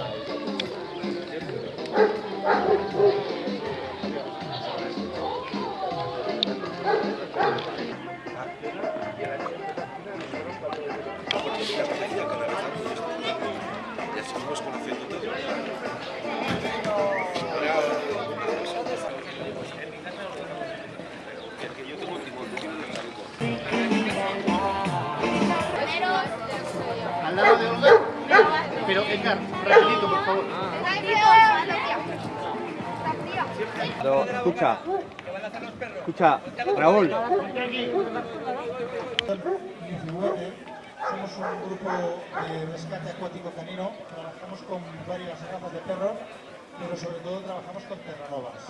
来。Escucha, Raúl, Somos un grupo de rescate acuático canino, trabajamos con varias razas de perros, pero sobre todo trabajamos con terranovas.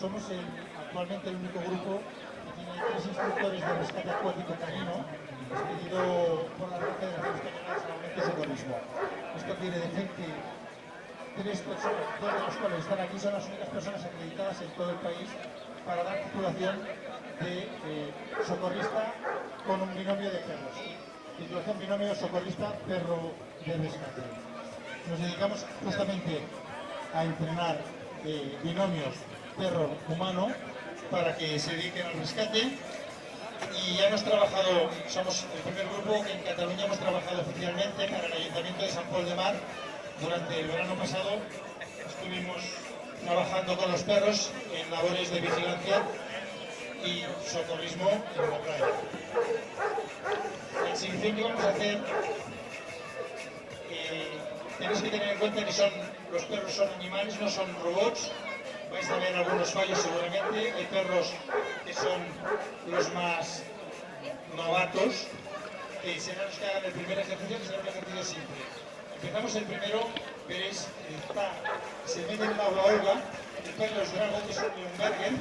Somos actualmente el único grupo que tiene tres instructores de rescate acuático canino, expedido por la Federación Española de Salvamento. Esto quiere decir que tres personas, dos de los cuales están aquí, son las únicas personas acreditadas en todo el país para dar titulación de eh, socorrista con un binomio de perros. Titulación binomio socorrista-perro de rescate. Nos dedicamos justamente a entrenar eh, binomios perro-humano para que se dediquen al rescate y ya hemos trabajado, somos el primer grupo que en Cataluña hemos trabajado oficialmente para el Ayuntamiento de San Pol de Mar. Durante el verano pasado estuvimos trabajando con los perros en labores de vigilancia y socorrismo en la playa. El exhibición que vamos a hacer, eh, tenéis que tener en cuenta que son, los perros son animales, no son robots. Vais a ver algunos fallos seguramente. Hay perros que son los más novatos, que serán los que hagan el primer ejercicio, que será un ejercicio simple. Empezamos el primero, veréis, está, se mete en agua Olga, el perro es que es un Nürnberger,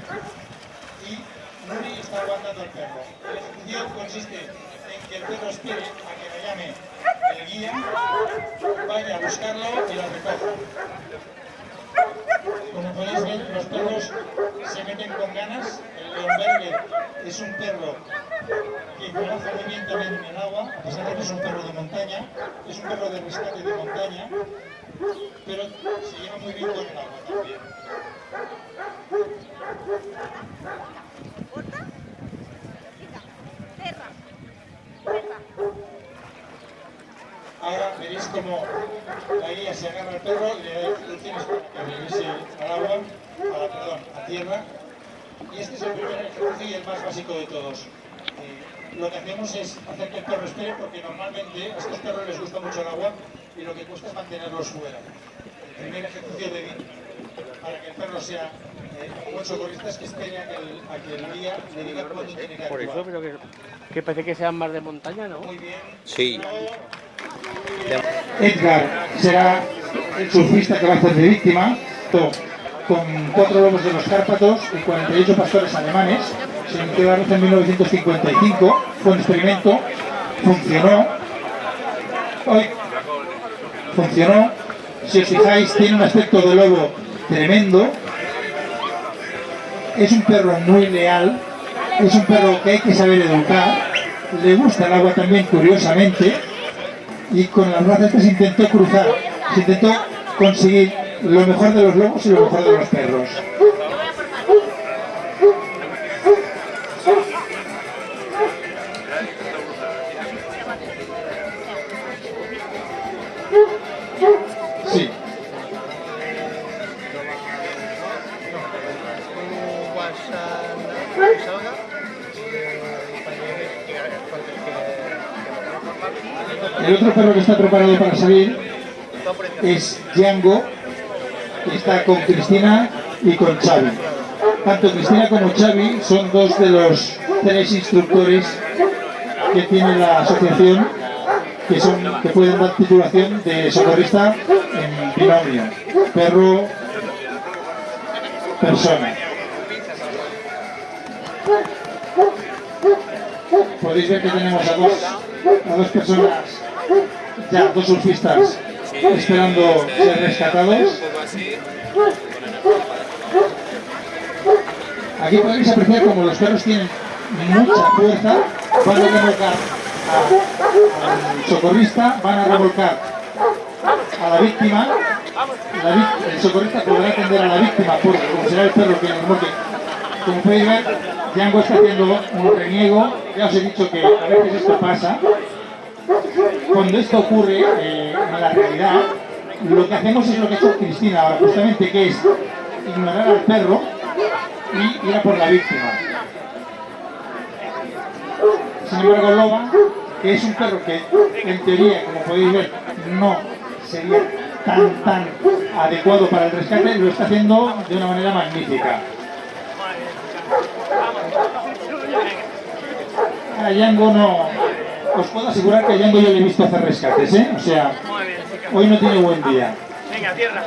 y Nuri está aguantando al perro. El ejercicio consiste en que el perro espere a que le llame el guía, vaya a buscarlo y lo recoja. Como podéis ver, los perros se meten con ganas. El Leonberger es un perro que conoce muy bien también en el agua, a pesar de que es un perro de montaña, es un perro de rescate de montaña, pero se lleva muy bien con el agua también. Ahora veréis como la guía se agarra al perro y le da instrucciones para que regrese al agua, a la, perdón, a tierra. Y este es el primer ejercicio y el más básico de todos. Eh, lo que hacemos es hacer que el perro espere porque normalmente a estos perros les gusta mucho el agua y lo que cuesta es mantenerlos fuera. El primer ejercicio de, para que el perro sea eh, un buen socorrista es que espere a que el, a que el guía le diga cuándo tiene que por actuar. eso, pero que, que parece que sean más de montaña, ¿no? Muy bien. Sí. Edgar será el surfista que va a hacer de víctima, con cuatro lobos de los Cárpatos y 48 pastores alemanes. Se inició la en 1955, fue un experimento, funcionó. Hoy funcionó. Si os fijáis, tiene un aspecto de lobo tremendo. Es un perro muy leal, es un perro que hay que saber educar. Le gusta el agua también, curiosamente y con las razas que se intentó cruzar, se intentó conseguir lo mejor de los lobos y lo mejor de los perros. Está preparado para salir es Django, que está con Cristina y con Xavi. Tanto Cristina como Xavi son dos de los tres instructores que tiene la asociación que, son, que pueden dar titulación de socorrista en binomio, perro, persona. Podéis ver que tenemos a dos, a dos personas, ya dos surfistas, esperando ser rescatados. Aquí podéis apreciar como los perros tienen mucha fuerza, van a remolcar a- al socorrista, van a remolcar a la víctima, la el socorrista podrá atender a la víctima porque como será el perro que remolque. Como podéis ver, Django está haciendo un reniego, ya os he dicho que a veces esto pasa. Cuando esto ocurre eh, en la realidad, lo que hacemos es lo que ha hecho Cristina ahora, justamente que es ignorar al perro y ir a por la víctima. Sin embargo, Loba, que es un perro que en teoría, como podéis ver, no sería tan, tan adecuado para el rescate, lo está haciendo de una manera magnífica. A Yango no... Os puedo asegurar que a Yango yo le he visto hacer rescates, ¿eh? O sea, hoy no tiene buen día. Venga, tierra.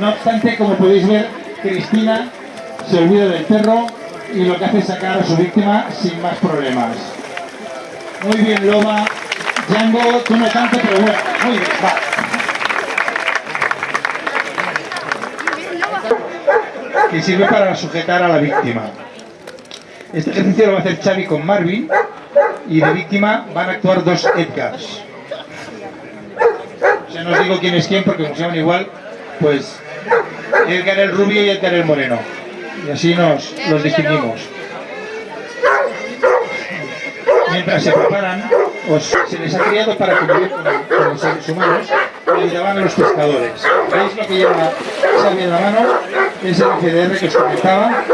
No obstante, como podéis ver, Cristina se olvida del perro y lo que hace es sacar a su víctima sin más problemas. Muy bien, Loba. Django, tú no tanto, pero bueno, muy bien, va. Que sirve para sujetar a la víctima. Este ejercicio lo va a hacer Xavi con Marvin y de víctima van a actuar dos Edgars. Sea, no os digo quién es quién porque como se llaman igual, pues Edgar el rubio y Edgar el moreno. Y así nos los distinguimos. Mientras se preparan, os- se les ha criado para convivir con, con los seres humanos y ayudaban a los pescadores. ¿Veis lo que lleva Xavi en la mano? Es el FDR que os comentaba.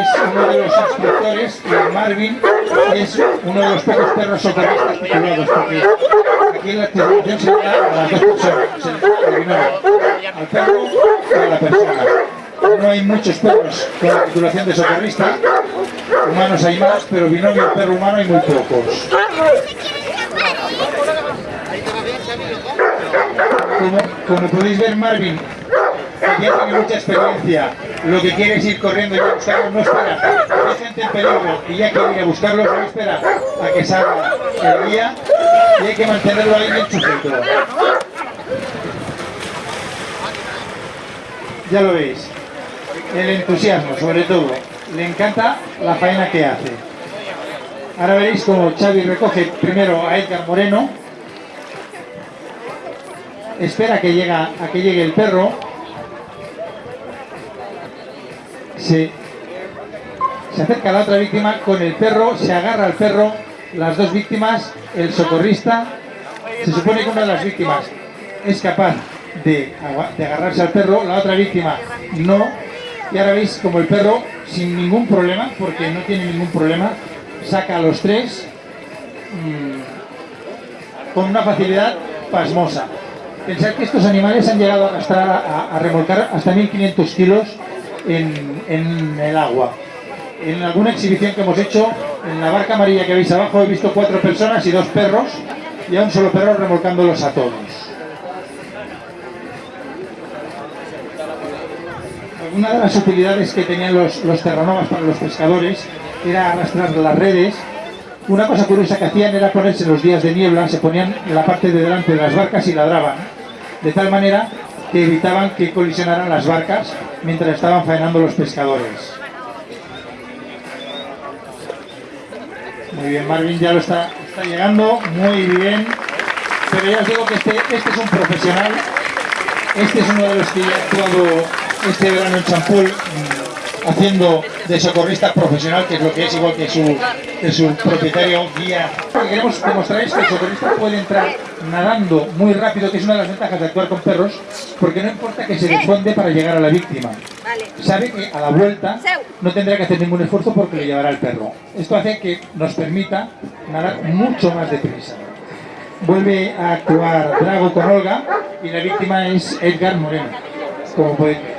Es uno de los instructores y Marvin es uno de los pocos perros socorristas titulados porque aquí la titulación se da a las dos personas, al perro y a la persona. No hay muchos perros con la titulación de socorrista, humanos hay más, pero binomio perro-humano hay muy pocos. Como, como podéis ver, Marvin ya tiene mucha experiencia. Lo que quiere es ir corriendo y a buscarlo, no espera. Hay gente en peligro y ya quiere ir a buscarlo, no espera a que salga el guía y hay que mantenerlo ahí bien sujeto. Ya lo veis, el entusiasmo sobre todo. Le encanta la faena que hace. Ahora veréis como Xavi recoge primero a Edgar Moreno, espera que, llega, a que llegue el perro, se, se acerca a la otra víctima con el perro, se agarra al perro, las dos víctimas, el socorrista, se supone que una de las víctimas es capaz de, de agarrarse al perro, la otra víctima no, y ahora veis como el perro sin ningún problema, porque no tiene ningún problema, saca a los tres mm, con una facilidad pasmosa. Pensad que estos animales han llegado a, a remolcar hasta 1500 kilos en, en el agua. En alguna exhibición que hemos hecho, en la barca amarilla que veis abajo, he visto cuatro personas y dos perros, y a un solo perro remolcándolos a todos. Una de las utilidades que tenían los, los terranovas para los pescadores era arrastrar las redes. Una cosa curiosa que hacían era ponerse los días de niebla, se ponían en la parte de delante de las barcas y ladraban, de tal manera que evitaban que colisionaran las barcas mientras estaban faenando los pescadores. Muy bien, Marvin ya lo está, está llegando, muy bien. Pero ya os digo que este, este es un profesional, este es uno de los que ya ha actuado este verano en Champul haciendo de socorrista profesional, que es lo que es igual que su, que su propietario guía. Lo que queremos demostrar es que el socorrista puede entrar nadando muy rápido, que es una de las ventajas de actuar con perros, porque no importa que se desfonde para llegar a la víctima. Sabe que a la vuelta no tendrá que hacer ningún esfuerzo porque le llevará el perro. Esto hace que nos permita nadar mucho más deprisa. Vuelve a actuar Drago con Olga y la víctima es Edgar Moreno, como podéis ver.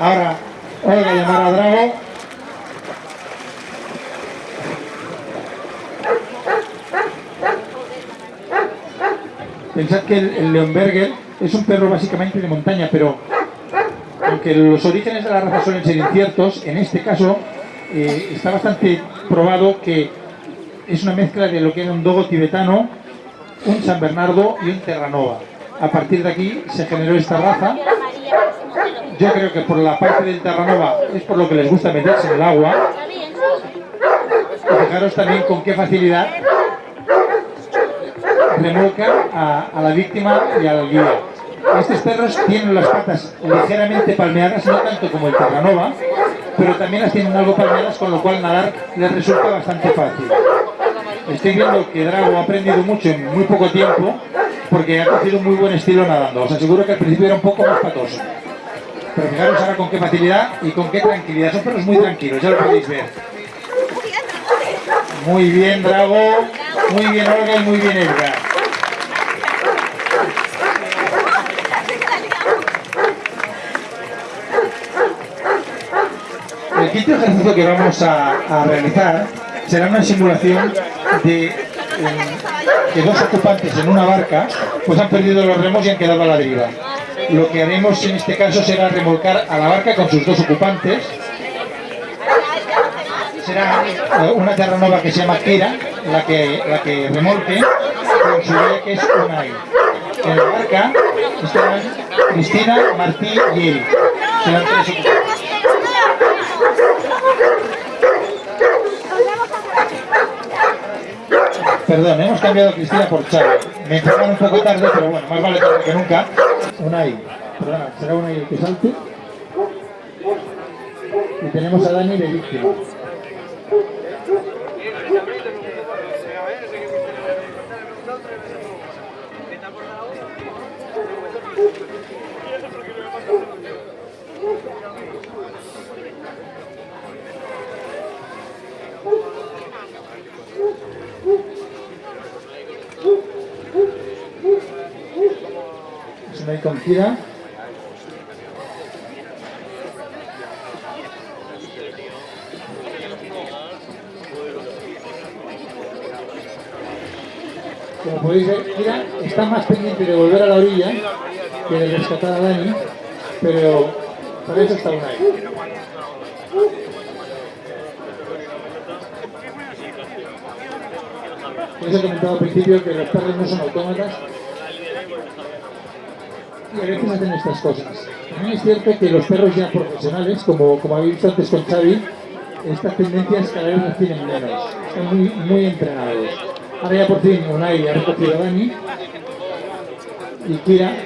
Ahora Olga llamará a Drago. Pensad que el, el Leonberger es un perro básicamente de montaña, pero aunque los orígenes de la raza suelen ser inciertos, en este caso eh, está bastante probado que es una mezcla de lo que era un dogo tibetano, un San Bernardo y un Terranova. A partir de aquí se generó esta raza yo creo que por la parte del Terranova es por lo que les gusta meterse en el agua. Fijaros también con qué facilidad remolcan a, a la víctima y al guía. Estos perros tienen las patas ligeramente palmeadas, no tanto como el Terranova, pero también las tienen algo palmeadas, con lo cual nadar les resulta bastante fácil. estoy viendo que Drago ha aprendido mucho en muy poco tiempo porque ha cogido un muy buen estilo nadando. Os aseguro que al principio era un poco más patoso. Pero fijaros ahora con qué facilidad y con qué tranquilidad. Son perros muy tranquilos, ya lo podéis ver. Muy bien, Drago. Muy bien, Olga, y muy bien, Edgar. Quinto ejercicio que vamos a, realizar será una simulación de eh, que dos ocupantes en una barca pues han perdido los remos y han quedado a la deriva. Lo que haremos en este caso será remolcar a la barca con sus dos ocupantes. Será eh, una terranova que se llama Kira, la que, la que remolque, con su guía que es Unai. En la barca estarán Cristina, Martí y Eri. Serán tres ocupantes. Perdón, hemos cambiado Cristina por Charo. Me informaron un poco tarde, pero bueno, más vale tarde que nunca. Unai, perdona, será Unai el que salte. Y tenemos a Dani de víctima. Es Unai con Kira. Como podéis ver, Kira está más pendiente de volver a la orilla que de rescatar a Dani, pero para eso está Unai. Les he comentado al principio que los perros no son autómatas y a veces hacen estas cosas. También es cierto que los perros ya profesionales, como, como habéis visto antes con Xavi, estas tendencias cada vez las tienen menos. Están muy, muy entrenados. Ahora ya por fin Unai ha recogido a Dani y Kira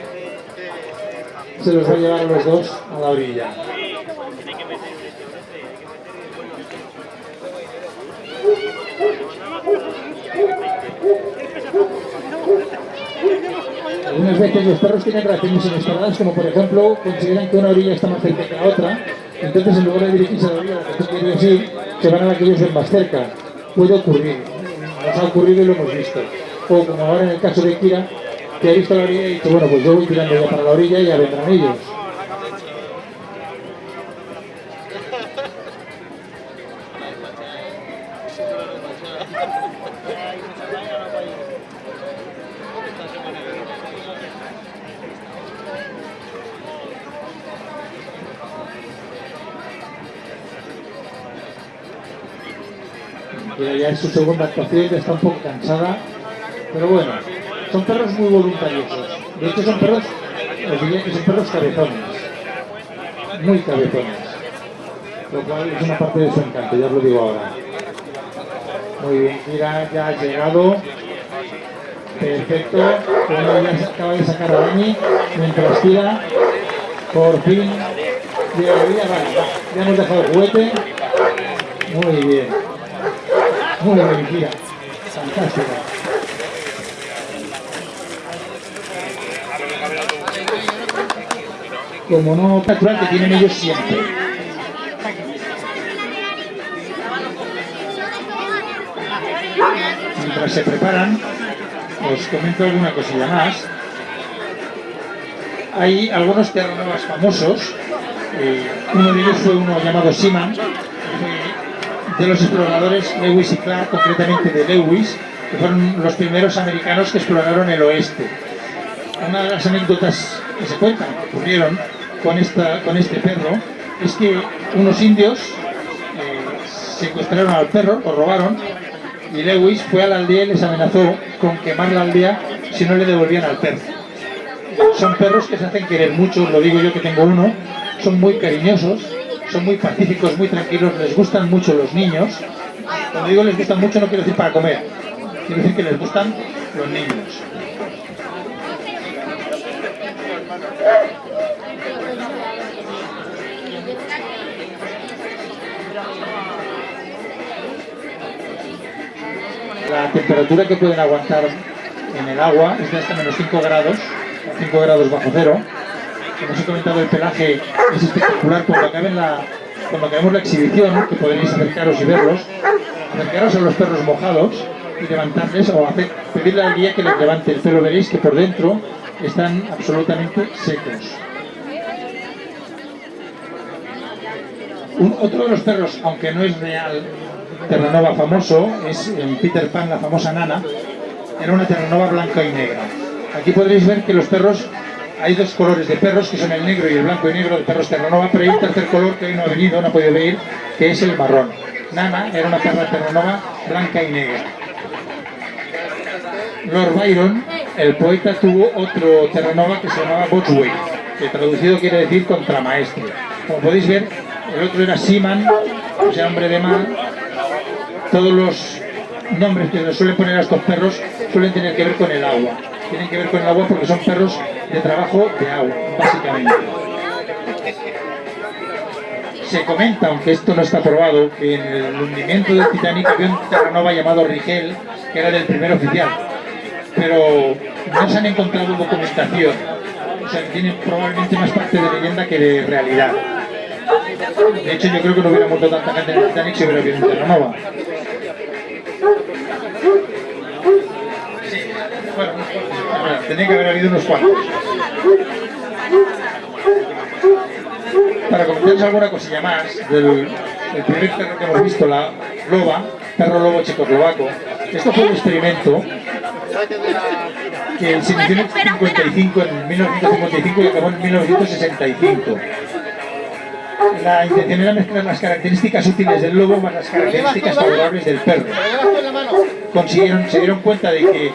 se los va a llevar a los dos a la orilla. Los perros tienen reacciones inesperadas, como por ejemplo consideran que una orilla está más cerca que la otra, entonces en lugar de dirigirse a la orilla que tú quieres ir, se van a la que ellos ven más cerca. Puede ocurrir, nos ha ocurrido y lo hemos visto. O como ahora en el caso de Kira, que ha visto la orilla y dice, bueno, pues yo voy tirando ya para la orilla y ya vendrán ellos. Su segunda actuación, ya está un poco cansada, pero bueno, son perros muy voluntariosos. De hecho son perros, os diría que son perros cabezones, muy cabezones, lo cual es una parte de su encanto, ya os lo digo ahora. Muy bien, mira, ya ha llegado, perfecto, bueno, ya acaba de sacar a Dani, mientras tira, por fin, ya hemos dejado el juguete, muy bien. Muy. Como no natural que tienen ellos siempre. Mientras se preparan, os comento alguna cosilla más. Hay algunos terranovas famosos. eh, uno de ellos fue uno llamado fue de los exploradores Lewis y Clark, concretamente de Lewis, que fueron los primeros americanos que exploraron el oeste. Una de las anécdotas que se cuentan, que ocurrieron con, esta, con este perro, es que unos indios eh, secuestraron al perro, lo robaron, y Lewis fue a la aldea y les amenazó con quemar la aldea si no le devolvían al perro. Son perros que se hacen querer mucho, lo digo yo que tengo uno, son muy cariñosos, son muy pacíficos, muy tranquilos, les gustan mucho los niños. Cuando digo les gustan mucho no quiero decir para comer, quiero decir que les gustan los niños. La temperatura que pueden aguantar en el agua es de hasta menos 5 grados, 5 grados bajo cero. Como os he comentado, el pelaje es espectacular. Cuando, acaben la, acabemos la exhibición, que podréis acercaros y verlos, acercaros a los perros mojados y levantarles o hacer, pedirle al guía que les levante el pelo. Veréis que por dentro están absolutamente secos. Otro de los perros, aunque no es real, Terranova famoso, es Peter Pan, la famosa nana, era una Terranova blanca y negra. Aquí podréis ver que los perros, hay dos colores de perros, que son el negro y el blanco y negro de perros Terranova, pero hay un tercer color que hoy no ha venido, no ha podido venir, que es el marrón. Nana era una perra Terranova blanca y negra. Lord Byron, el poeta, tuvo otro Terranova que se llamaba Botsway, que traducido quiere decir contramaestre. Como podéis ver, el otro era Seaman, o sea, hombre de mar. Todos los nombres que se suelen poner a estos perros suelen tener que ver con el agua. Tienen que ver con el agua porque son perros de trabajo de agua, básicamente. Se comenta, aunque esto no está probado, que en el hundimiento del Titanic había un Terranova llamado Rigel, que era del primer oficial. Pero no se han encontrado documentación. O sea, tiene probablemente más parte de leyenda que de realidad. De hecho, yo creo que no hubiera muerto tanta gente en el Titanic si hubiera habido un Terranova. Sí, bueno, bueno, tenía que haber habido unos cuantos. Para comentaros alguna cosilla más del, del primer perro que hemos visto, la loba, perro lobo checoslovaco. Esto fue un experimento que se inició en el 55, en 1955 y acabó en 1965. La intención era mezclar las características útiles del lobo más las características favorables del perro. Consiguieron, se dieron cuenta de que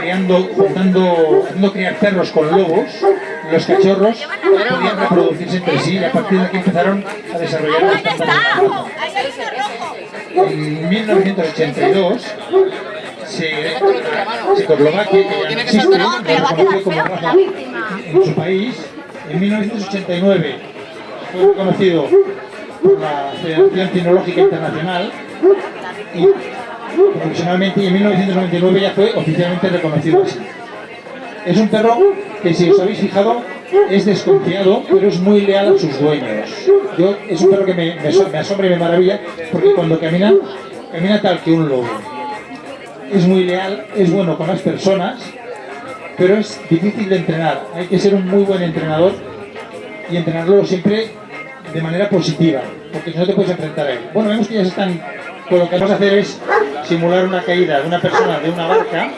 criando, juntando, haciendo criar perros con lobos, los cachorros podían reproducirse entre sí y a partir de aquí empezaron a desarrollar las En 1982 se, Checoslovaquia, que ya no existe, reconoció como raza en su país. En 1989 fue reconocido por la Federación Cinológica Internacional y profesionalmente y en 1999 ya fue oficialmente reconocido así. Es un perro que si os habéis fijado es desconfiado pero es muy leal a sus dueños. Yo, es un perro que me, asombra y me maravilla porque cuando camina, camina tal que un lobo. Es muy leal, es bueno con las personas, pero es difícil de entrenar. Hay que ser un muy buen entrenador y entrenarlo siempre de manera positiva, porque si no te puedes enfrentar a él. Bueno, vemos que ya se están, pues lo que vamos a hacer es simular una caída de una persona de una barca,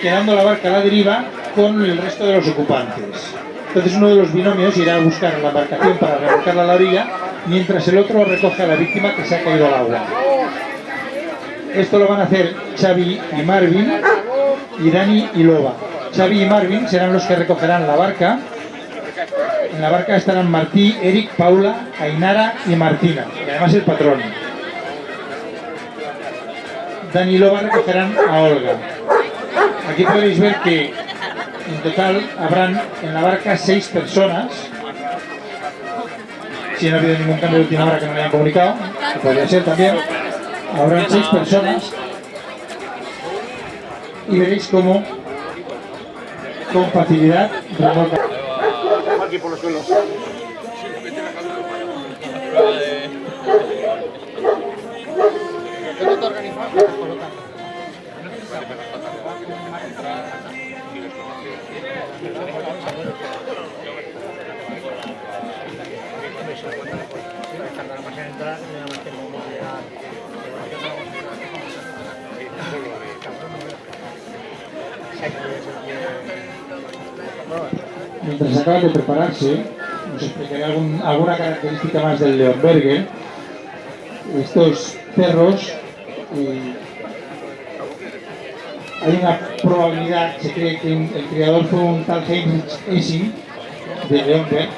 quedando la barca a la deriva con el resto de los ocupantes. Entonces uno de los binomios irá a buscar la embarcación para remolcarla a la orilla, mientras el otro recoge a la víctima que se ha caído al agua. Esto lo van a hacer Xavi y Marvin, y Dani y Loba. Xavi y Marvin serán los que recogerán la barca en la barca estarán Martí, Eric, Paula, Ainara y Martina, y además el patrón. Dani y Loba recogerán a Olga. Aquí podéis ver que en total habrán en la barca seis personas. Si no ha habido ningún cambio de última hora que no me hayan comunicado, que podría ser también, habrán seis personas. Y veréis cómo con facilidad remolca por los suelos. Mientras acaban de prepararse, os explicaré alguna característica más del Leonberger. Estos perros, eh, hay una probabilidad, se cree que el criador fue un tal Heinrich Essing de Leonberg,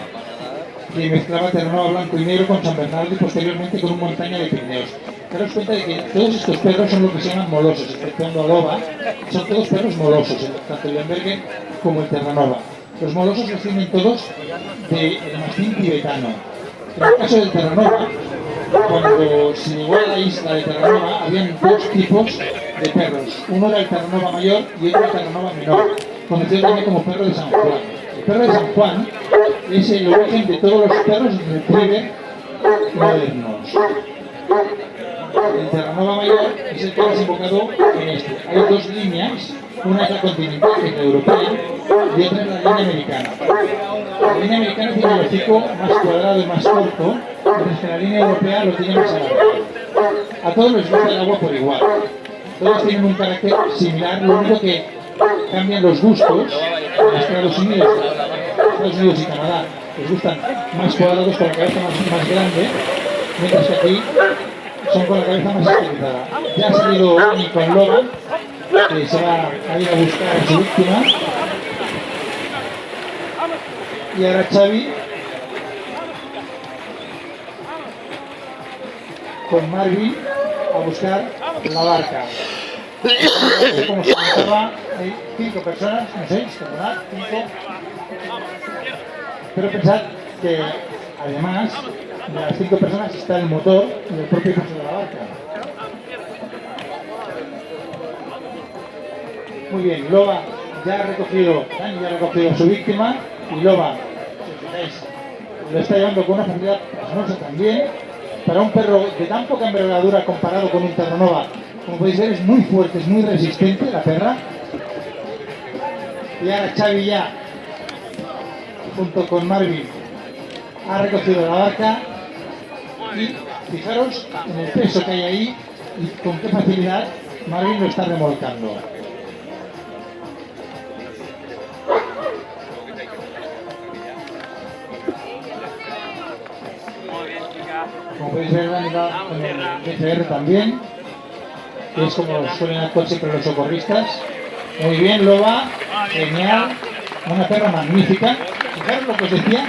que mezclaba terreno blanco y negro con San Bernardo y posteriormente con un montaña de Pirineos. Daros cuenta de que todos estos perros son lo que se llaman molosos, exceptuando Loba, son todos perros molosos, tanto el Leonberger como el Terranova. Los molosos descienden todos del mastín tibetano. En el caso del Terranova, cuando se llegó a la isla de Terranova, habían dos tipos de perros. Uno era el Terranova mayor y otro el Terranova menor, conocido también como perro de San Juan. El perro de San Juan es el origen de todos los perros retriever modernos. El Terranova mayor es el que hemos invocado en este. Hay dos líneas, una es la continental, que es la europea, y otra es la línea americana. La línea americana tiene el hocico más cuadrado y más corto, mientras que la línea europea lo tiene más alargado. A todos les gusta el agua por igual. Todos tienen un carácter similar, lo único que cambian los gustos en Estados Unidos, Estados Unidos y Canadá les gustan más cuadrados con la cabeza más, grande, mientras que aquí son con la cabeza más estilizada. Ya ha salido Ani con Logan, que se va a ir a buscar a su víctima. Y ahora Xavi con Marvin a buscar la barca. Como se comentaba, hay cinco personas, no seis, ¿verdad? Cinco. Pero pensad que además de las cinco personas está el motor y el propio peso de la barca. Muy bien, Loba ya ha recogido, Dani ya ha recogido a su víctima y Loba, si lo está llevando con una facilidad asombrosa también. Para un perro de tan poca envergadura comparado con un Terranova, como podéis ver, es muy fuerte, es muy resistente la perra. Y ahora Xavi ya, junto con Marvin, ha recogido la barca y fijaros en el peso que hay ahí y con qué facilidad Marvin lo está remolcando. Como podéis ver, va con el DCR también, que es como suelen actuar siempre los socorristas. Muy bien, Loba, genial, una perra magnífica. Fijaros lo que os decía,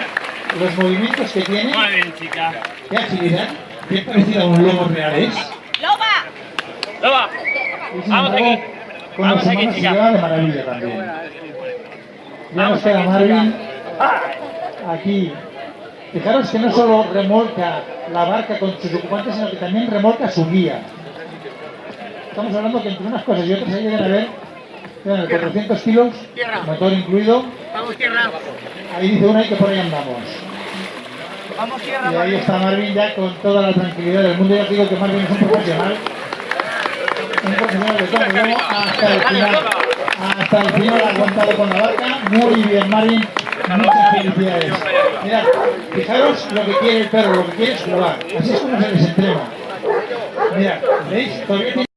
los movimientos que tiene, Muy bien, chica. qué agilidad, qué parecido a un lobo real es. ¡Loba! Loba. Sin Vamos aquí. Con las Vamos aquí, chica. de maravilla también. Ya nos queda Marvin aquí. Fijaros que no solo remolca la barca con sus ocupantes, sino que también remolca su guía. Estamos hablando que entre unas cosas y otras ahí deben haber vean, 400 kilos, motor incluido. Vamos, tierra. Ahí dice una y que por ahí andamos. Vamos, tierra. Y ahí está Marvin ya con toda la tranquilidad del mundo. Ya os digo que Marvin es un profesional. Un profesional de todo luego hasta el final. Hasta el final ha aguantado con la barca. Muy bien, Marvin. Muchas felicidades. Mirad, fijaros lo que quiere el perro, lo que quiere es jugar. Así es como se les entrena. Mirad, ¿veis? Todavía tiene